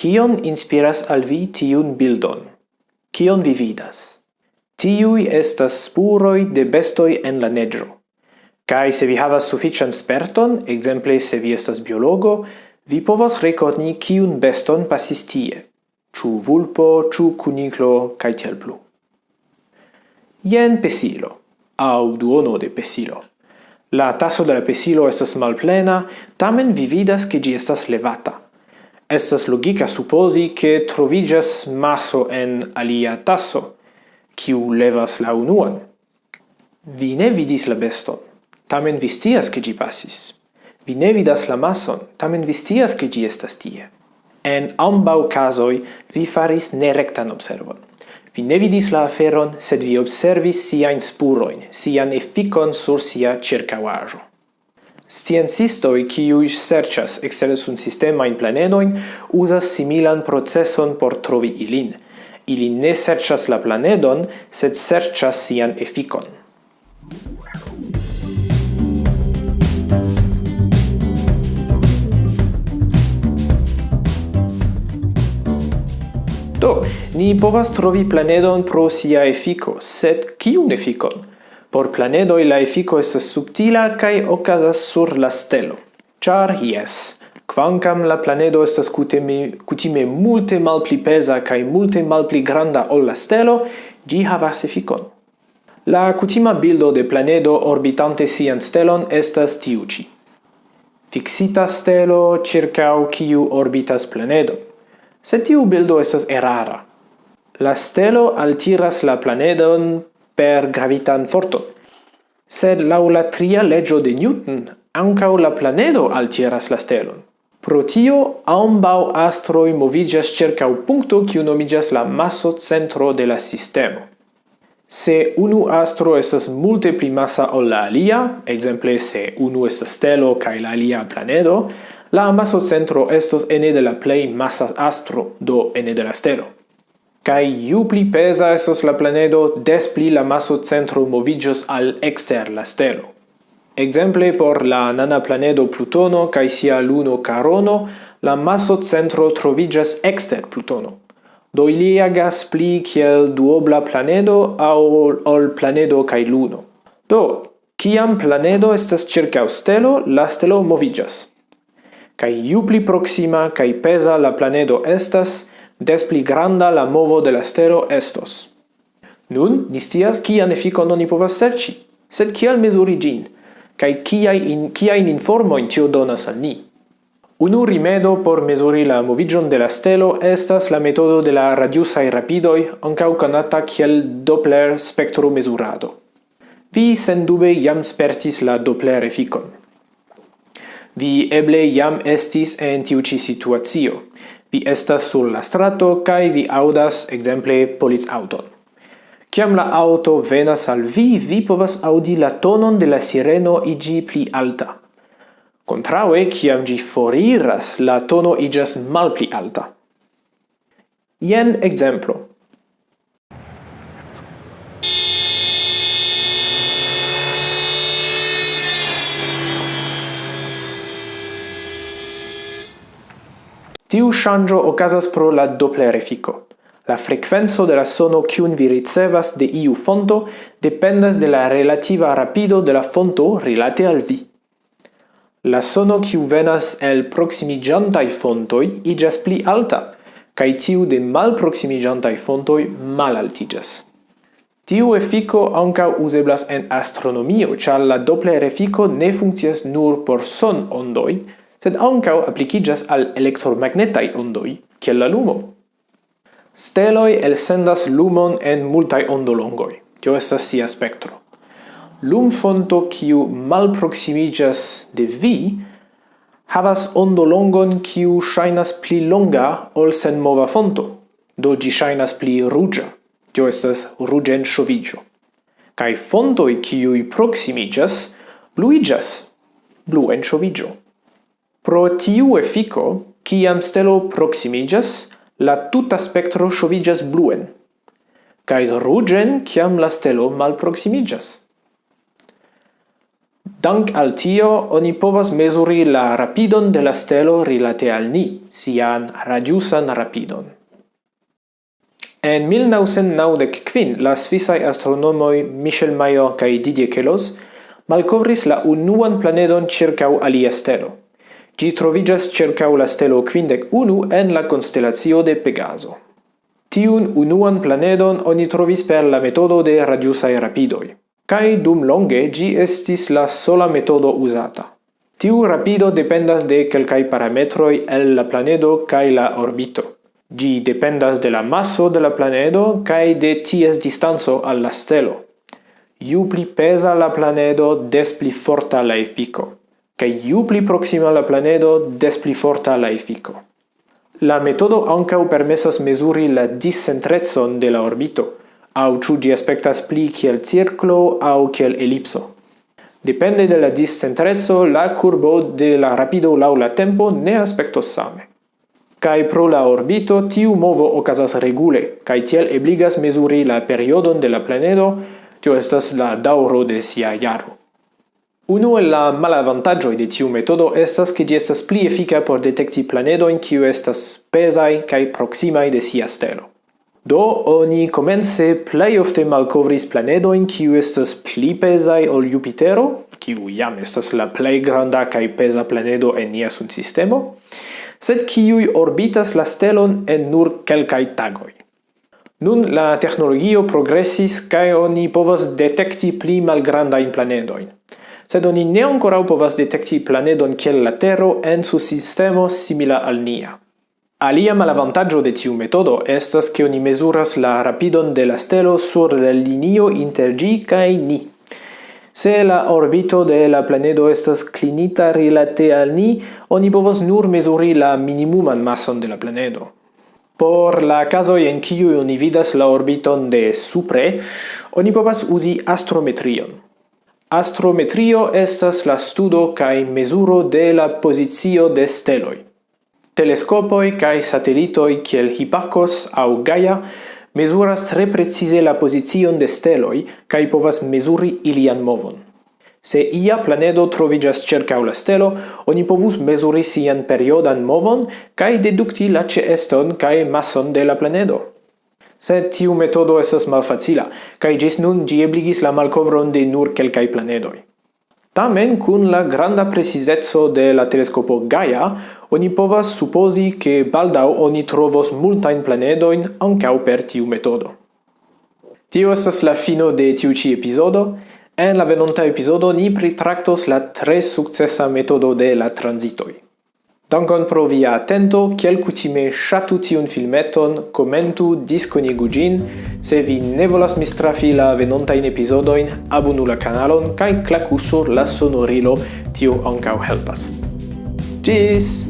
Kion inspiras al vi tiun bildon? Kion vi vidas? Tiui estas spuroi de bestoi en la negro. Kai se vi havas suffician sperton, exemple se vi estas biologo, vi povas rekoni kiun beston pasis tie. Ĉu vulpo, ĉu kuniklo kaj tiel plu. Jen pesilo, aŭ duono de pesilo. La taso de la pesilo estas malplena, tamen vi vidas ke gi estas levata. Estas logica supposi che trovigas maso en alia tasso, kiu levas la unuan. Vi ne vidis la beston, tamen vi scias che gi passis. Vi ne vidas la mason tamen vi scias che gi estas tie. En ambau casoi vi faris nerectan observon. Vi ne vidis la aferon, sed vi observis siain spuroin, sian efficon sur sia circauajo. Sciencistoi kiui serĉas un sistema in planedoin usas similan proceson por trovi ilin. Ili ne serchas la planedon, sed serchas sian efficon. Do, ni povas trovi planedon pro sia efiko, sed kiun efikon? Por planedoi la effico estas subtila cae ocasas sur la stelo. Char yes, quancam la planedo estas cutime, cutime multe malpli pesa cae multe malpli granda ol la stelo, gi havas efficon. La cutima bildo de planedo orbitante sian stelon estas tiu ci. Fixita stelo circau kiu orbitas planedo. Se tiu bildo estas erara. La stelo altiras la planedon per gravitan forton. Sed lau la tria legio de Newton, ancau la planedo altiras la stelon. Pro tio, ambau astroi movigas cercau puncto kiu nomigas la masso centro de la sistemo. Se unu astro esas multe pli massa ol la alia, exemple se unu esas stelo cae la alia planedo, la masso centro estos ene de la plei massa astro, do ene de la stelo. Kai ju pli pesa esos la planedo, des pli la maso centro movigios al exter la stelo. Exemple por la nana planedo Plutono kai sia luno Carono, la maso centro trovigias exter Plutono. Do ili agas pli kiel duobla planedo au ol planedo kai luno. Do, kiam planedo estas circa stelo, la stelo moviĝas. Kai ju pli proxima kai pesa la planedo estas, des pli granda la movo de la stero estos. Nun, ni stias kian efikon oni povas serci, sed kial mezuri gin, kai kiai in, informo in tio donas al ni. Unu rimedo por mezuri la movigion de la stelo estas la metodo de la radiusai rapidoi, ancau conata kiel Doppler spektromezurado. Vi sendube jam spertis la Doppler efikon. Vi eble jam estis en tiu ci situazio, – Vi estas sur la strato kai vi audas ekzemple polic auton. Kiam la auto venas al vi, vi povas aŭdi la tonon de la sireno iĝi pli alta. Kontraŭe, kiam ĝi foriras, la tono iĝas malpli alta. Jen ekzemplo. Tiu shangio ocasas pro la Doppler effico. La frequenzo de la sono kiun vi ricevas de iu fonto dependas de la relativa rapido de la fonto rilate al vi. La sono kiu venas el proximigiantai fontoi igas pli alta, cae tiu de mal proximigiantai fontoi mal altigas. Tiu effico anca useblas en astronomio, char la Doppler effico ne funccias nur por son ondoi, sed ancau applicigas al electromagnetai ondoi, kiel la lumo. Steloi elsendas lumon en multai ondolongoi, Tio estas sia spectro. Lum fonto kiu malproximiĝas de vi havas ondolongon kiu shainas pli longa ol senmova fonto, do gi shainas pli ruĝa. Tio estas shovigio. Kai Kaj fontoj kiuj proximiĝas bluiĝas, bluen shovigio. Pro tiu efiko, ciam stelo proximigas, la tuta spectro shovigas bluen, cae rugen ciam la stelo malproximigas. Dank al tio, oni povas mesuri la rapidon de la stelo rilate al ni, sian radiusan rapidon. En 1995, la svisai astronomoi Michel Mayor kaj Didier Queloz malcovris la unuan planedon circau alia stelo – Gi trovigas circau la stelo quindec unu en la constellazio de Pegaso. Tiun unuan planedon oni trovis per la metodo de radiusai rapidoi, cae dum longe gi estis la sola metodo usata. Tiu rapido dependas de quelcae parametroi el la planedo cae la orbito. Gi dependas de la masso de la planedo cae de ties distanzo alla stelo. Iu pli pesa la planedo, des pli forta la efico che iu pli proxima la planedo, des pli forta la efico. La metodo ancau permessas mesuri la discentrezon de la orbito, au ciu gi aspectas pli kiel circlo au kiel ellipso. Depende de la discentrezzo, la curbo de la rapido lau la tempo ne aspectos same. Kai pro la orbito, tiu movo ocasas regule, kai tiel ebligas mesuri la periodon de la planedo, tio estas la dauro de sia iaro. Uno el la malavantaggio de tiu metodo estas che gi estas pli efica por detecti planedo in kiu estas pesai kaj proximai de sia stelo. Do oni comence plej ofte malkovris planedoin kiu estas pli pesai ol Jupitero, kiu jam estas la plej granda kaj pesa planedo en nia sunsistemo, sed kiu orbitas la stelon en nur kelkaj tagoj. Nun la teknologio progresis kaj oni povas detekti pli malgrandajn planedojn sed oni ne ancora povas detekti planedon kiel la Tero en su sistemo simila al nia. Alia malavantaggio de tiu metodo estas che oni mesuras la rapidon de la stelo sur la linio inter G kaj ni. Se la orbito de la planedo estas clinita rilate al ni, oni povos nur mesuri la minimuman mason de la planedo. Por la caso en kiu oni vidas la orbiton de supre, oni povas uzi astrometrion. Astrometrio estas la studo kaj mezuro de la pozicio de steloj. Teleskopoj kaj satelitoj kiel Hipparcos aŭ Gaia mezuras tre precize la pozicion de steloj kaj povas mezuri ilian movon. Se ia planedo troviĝas ĉirkaŭ la stelo, oni povus mezuri sian periodan movon kaj dedukti la ĉeeston kaj mason de la planedo sed tiu metodo estas malfacila, kaj ĝis nun ĝi ebligis la malkovron de nur kelkaj planedoj. Tamen, kun la granda precizeco de la teleskopo Gaia, oni povas supozi ke baldaŭ oni trovos multajn planedojn ankaŭ per tiu metodo. Tio estas la fino de tiu ĉi epizodo. En la venonta epizodo ni pritraktos la tre sukcesa metodo de la transitoj. Dankon pro via atento, kiel kutime ŝatu tiun filmeton, komentu, diskonigu ĝin. Se vi ne volas mistrafi la venontajn epizodojn, abonu la kanalon kaj klaku sur la sonorilo, tio ankaŭ helpas. Ĝis!